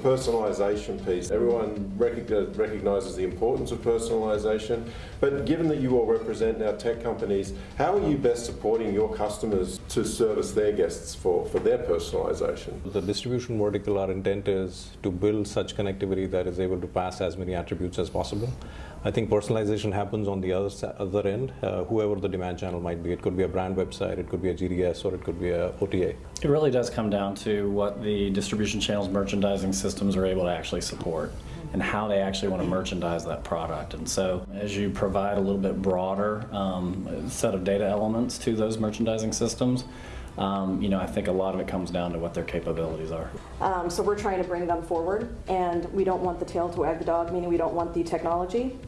personalisation piece. Everyone recognises the importance of personalisation, but given that you all represent now tech companies, how are you best supporting your customers to service their guests for, for their personalisation? The distribution vertical, our intent is to build such connectivity that is able to pass as many attributes as possible. I think personalization happens on the other, other end, uh, whoever the demand channel might be. It could be a brand website, it could be a GDS, or it could be a OTA. It really does come down to what the distribution channels merchandising systems are able to actually support and how they actually want to merchandise that product. And so as you provide a little bit broader um, set of data elements to those merchandising systems, um, you know, I think a lot of it comes down to what their capabilities are. Um, So we're trying to bring them forward, and we don't want the tail to wag the dog, meaning we don't want the technology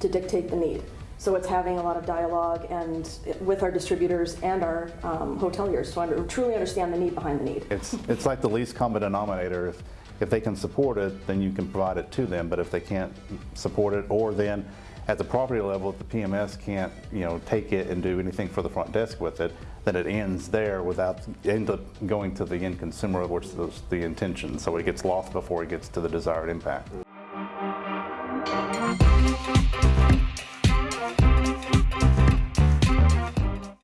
to dictate the need. So it's having a lot of dialogue and with our distributors and our um, hoteliers to under- truly understand the need behind the need. It's, it's like the least common denominator. If, if they can support it, then you can provide it to them. But if they can't support it, or then at the property level, if the PMS can't, you know, take it and do anything for the front desk with it, then it ends there without end up going to the end consumer, which is the intention. So it gets lost before it gets to the desired impact.